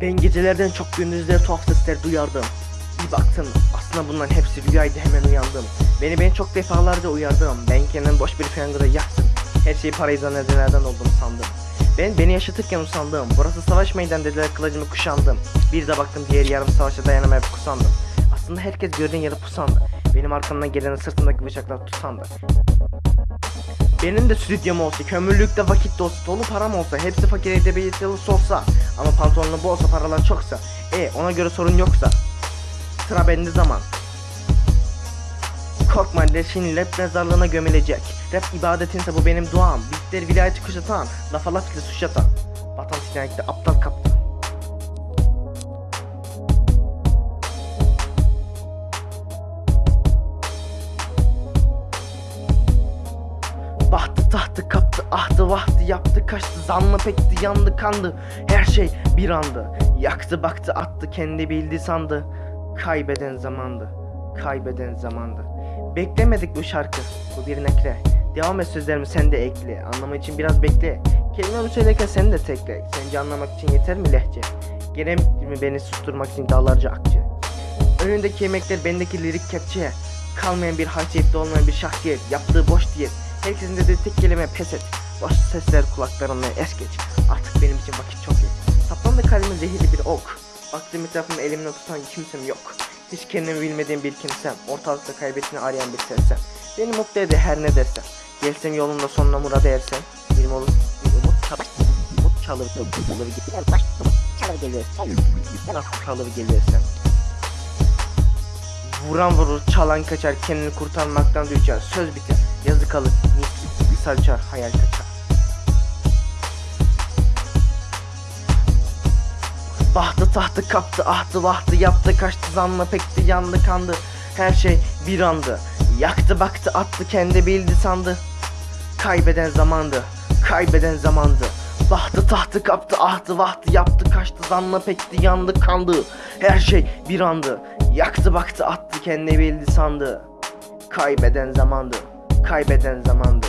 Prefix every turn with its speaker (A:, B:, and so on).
A: Ben gecelerden çok gündüzleri tuhaf sesler duyardım. Bir baktım aslında bunların hepsi rüyaydı hemen uyandım. Beni ben çok defalarca uyardım. Ben kendim boş bir fengırı yaktım. Her şeyi parayı zannedenlerden oldum sandım. Ben beni yaşatırken usandım. Burası savaş meydan dediler kılıcımı kuşandım. Bir de baktım diğer yarım savaşa dayanamayıp kusandım. Aslında herkes gördüğün yere pusandı. Benim arkamdan gelenin sırtındaki bıçaklar tutandı. Benim de stüdyom olsa, kömürlükte vakit olsa, dolu param olsa, hepsi fakir edebiyatlısı olsa ama pantolonlu bu paralar çoksa, e ona göre sorun yoksa sıra bende zaman. Korkma leşin rap mezarlığına gömülecek. Rap ibadetinse bu benim duam. Bitler vilayeti kuşatan, laf ile suç atan. Vatan sinayette aptal kaptan. Yaptı kaçtı zanlı pekti yandı kandı. Her şey bir andı. Yaktı baktı attı kendi bildi sandı. Kaybeden zamandı kaybeden zamandı. Beklemedik bu şarkı bu bir nekle Devam et sözlerimi sen de ekle. Anlamı için biraz bekle. Kelimemi söylerken sen de tekle. Sence anlamak için yeter mi lehçe? Gerek mi beni susturmak için dağlarca akçe? Önündeki yemekler bendeki lirik kepçe. Kalmayan bir haysiyette olmayan bir şahsiyet. Yaptığı boş diyet. Herkesin dediği tek kelime pes et Boş sesler kulaklarından es geç Artık benim için vakit çok geç Saplandı kalbime zehirli bir ok. Baktığım etrafımda elimle tutan kimsem yok. Hiç kendimi bilmediğim bir kimsem Ortalıkta kaybettiğini arayan bir sersem Beni mutlu eder her ne dersem. Gelsem yolunda sonuna murada ersem Bir umut, bir umut çalır Umut çalır, çalır Baş umut çalır gelir. Nasıl çalır gelirsem Vuran vurur, çalan kaçar, kendini kurtarmaktan düşer, söz biter, yazı kalır, mis, misal çar, hayal kaçar. Bahtı tahtı kaptı, ahtı vahtı yaptı, kaçtı zanlı pekti, yandı kandı, her şey bir andı. Yaktı baktı attı, kendi bildi sandı. Kaybeden zamandı, kaybeden zamandı. Bahtı tahtı kaptı, ahtı vahtı yaptı, kaçtı zanlı pekti, yandı kandı. Her şey bir andı. Yaktı baktı attı kendi bildi sandı. Kaybeden zamandı, kaybeden zamandı.